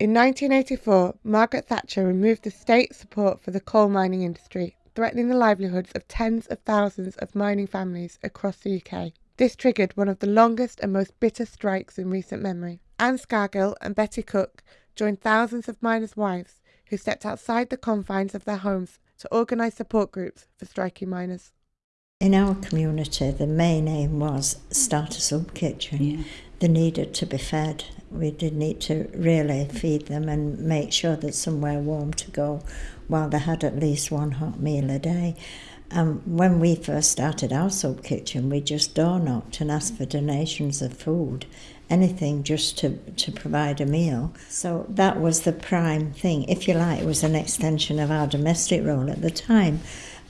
In 1984, Margaret Thatcher removed the state support for the coal mining industry, threatening the livelihoods of tens of thousands of mining families across the UK. This triggered one of the longest and most bitter strikes in recent memory. Anne Scargill and Betty Cook joined thousands of miners' wives who stepped outside the confines of their homes to organise support groups for striking miners. In our community, the main aim was start a soup kitchen. Yeah. They needed to be fed. We did need to really feed them and make sure that somewhere warm to go while they had at least one hot meal a day. Um, when we first started our soup kitchen, we just door knocked and asked for donations of food, anything just to, to provide a meal. So that was the prime thing. If you like, it was an extension of our domestic role at the time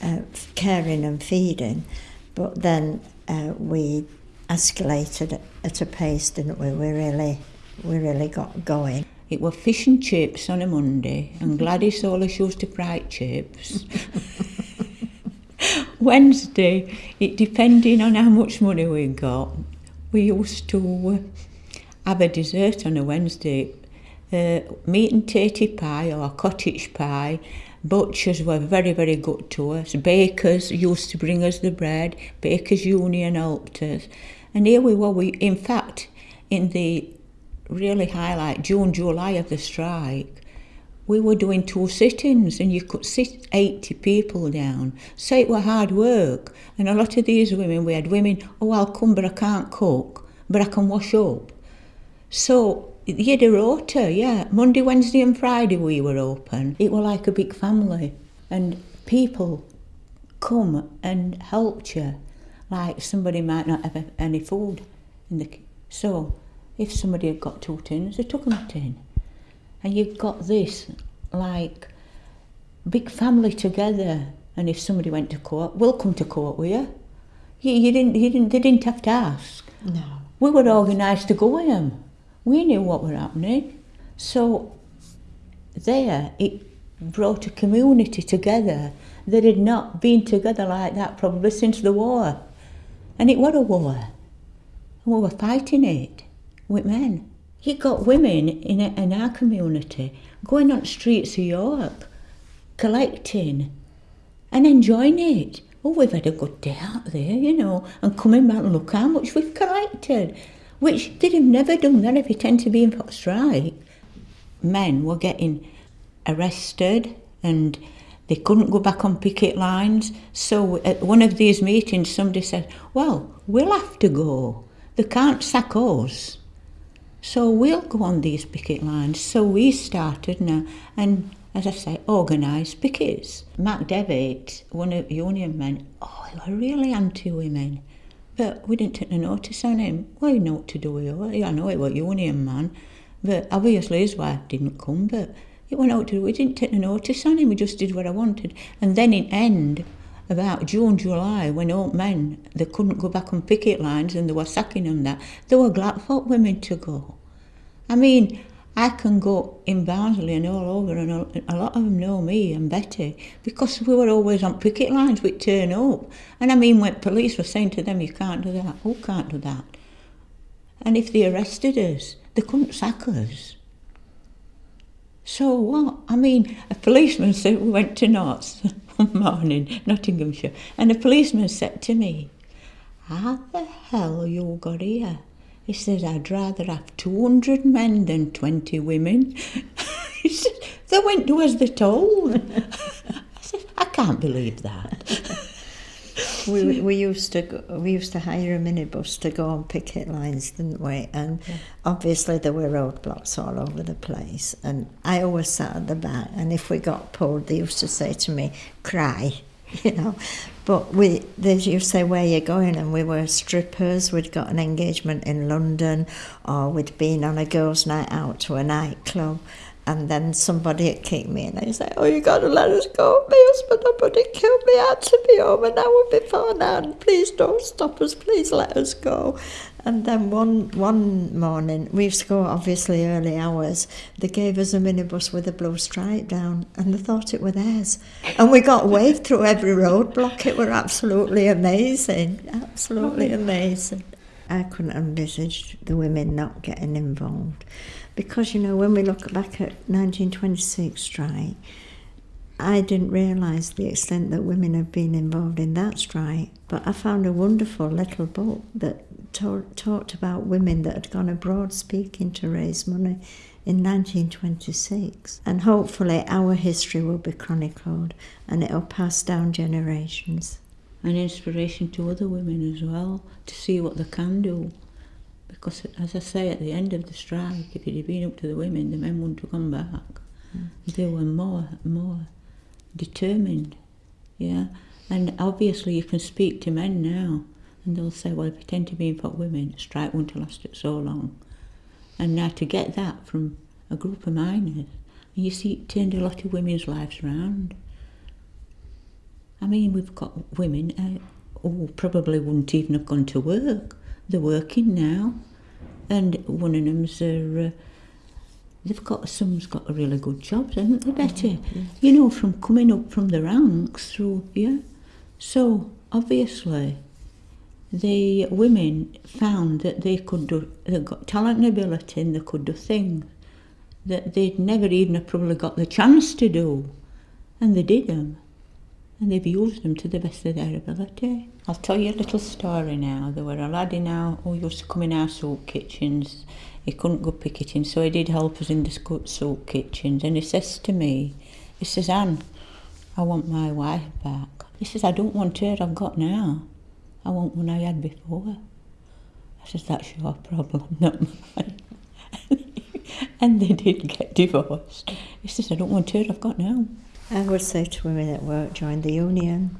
uh, caring and feeding, but then uh, we escalated at a pace, didn't we? We really, we really got going. It were fish and chips on a Monday, and Gladys always used to fry chips. Wednesday, it depending on how much money we got, we used to uh, have a dessert on a Wednesday, uh, meat and tatty pie or cottage pie Butchers were very, very good to us. Bakers used to bring us the bread. Bakers Union helped us. And here we were, we, in fact, in the really highlight, June, July of the strike, we were doing two sittings and you could sit 80 people down. So it were hard work. And a lot of these women, we had women, oh, I'll come, but I can't cook, but I can wash up. So you had a rota, yeah. Monday, Wednesday and Friday we were open. It was like a big family and people come and helped you. Like somebody might not have any food in the so if somebody had got two tins, they took them a tin. And you've got this like big family together. And if somebody went to court, we'll come to court with you. You, you didn't, you didn't, they didn't have to ask. No. We were organised to go with them we knew what were happening. So there, it brought a community together that had not been together like that probably since the war. And it was a war. And we were fighting it with men. You got women in, a, in our community going on streets of York, collecting and enjoying it. Oh, we've had a good day out there, you know, and coming back and look how much we've collected which they'd have never done that if you tend to be in for strike. Men were getting arrested and they couldn't go back on picket lines. So at one of these meetings, somebody said, Well, we'll have to go. They can't sack us. So we'll go on these picket lines. So we started now, and as I say, organised pickets. Mac Devitt, one of union men, oh, they were really anti women. But we didn't take no notice on him. You know what to do. I know it was union man. But obviously his wife didn't come, but it went out to we didn't take no notice on him, we just did what I wanted. And then in end, about June, July, when old men, they couldn't go back on picket lines and they were sacking them that, there were glad for women to go. I mean, I can go in Barnsley and all over, and a, lot of them know me and Betty because we were always on picket lines. We'd turn up, and I mean, when police were saying to them, "You can't do that," who can't do that? And if they arrested us, they couldn't sack us. So what? I mean, a policeman said we went to Notts one morning, Nottinghamshire, and a policeman said to me, "How the hell you got here?" He says, I'd rather have 200 men than 20 women. he says, they went to as they told. I said, I can't believe that. we, we used to go, we used to hire a minibus to go on picket lines, didn't we? And yeah. obviously there were roadblocks all over the place. And I always sat at the back. And if we got pulled, they used to say to me, "Cry," you know. But we, as you say, where you're going, and we were strippers. We'd got an engagement in London, or we'd been on a girls' night out to a nightclub, and then somebody came in and they say, "Oh, you got to let us go. My husband somebody killed me. I had to be home an hour before now, and please don't stop us. Please let us go." And then one one morning, we used to go obviously early hours. They gave us a minibus with a blue stripe down, and they thought it were theirs. And we got waved through every roadblock. It were absolutely amazing, absolutely amazing. I couldn't envisage the women not getting involved. Because, you know, when we look back at 1926 strike, I didn't realise the extent that women have been involved in that strike. But I found a wonderful little book that talked about women that had gone abroad speaking to raise money in 1926. And hopefully our history will be chronicled and it'll pass down generations. An inspiration to other women as well to see what they can do. Because, as I say, at the end of the strike, if it had been up to the women, the men wouldn't have come back. Mm. They were more, more determined, yeah. And obviously, you can speak to men now, and they'll say, "Well, if it tend to be for women, strike wouldn't have lasted so long." And now to get that from a group of miners, you see, it turned a lot of women's lives around. I mean, we've got women uh, who probably wouldn't even have gone to work. They're working now, and one of them's are. Uh, they've got some's got a really good job, haven't they, Betty? Mm-hmm. You know, from coming up from the ranks through, yeah. So obviously, the women found that they could do, they got talent and ability, and they could do things that they'd never even probably got the chance to do, and they did them and they've used them to the best of their ability. I'll tell you a little story now. There were a lad in our, who used to come in our soup kitchens. He couldn't go picketing, so he did help us in the soup kitchens. And he says to me, he says, Anne, I want my wife back. He says, I don't want her I've got now. I want one I had before. I says, that's your problem, not mine. and they did get divorced. He says, I don't want her I've got now. I would say to women at work, join the union,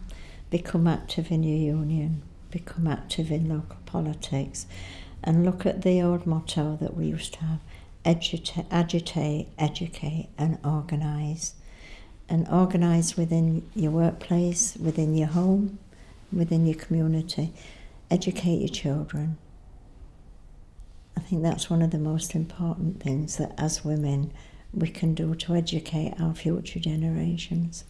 become active in your union, become active in local politics, and look at the old motto that we used to have agitate, agitate educate, and organise. And organise within your workplace, within your home, within your community. Educate your children. I think that's one of the most important things that as women we can do to educate our future generations.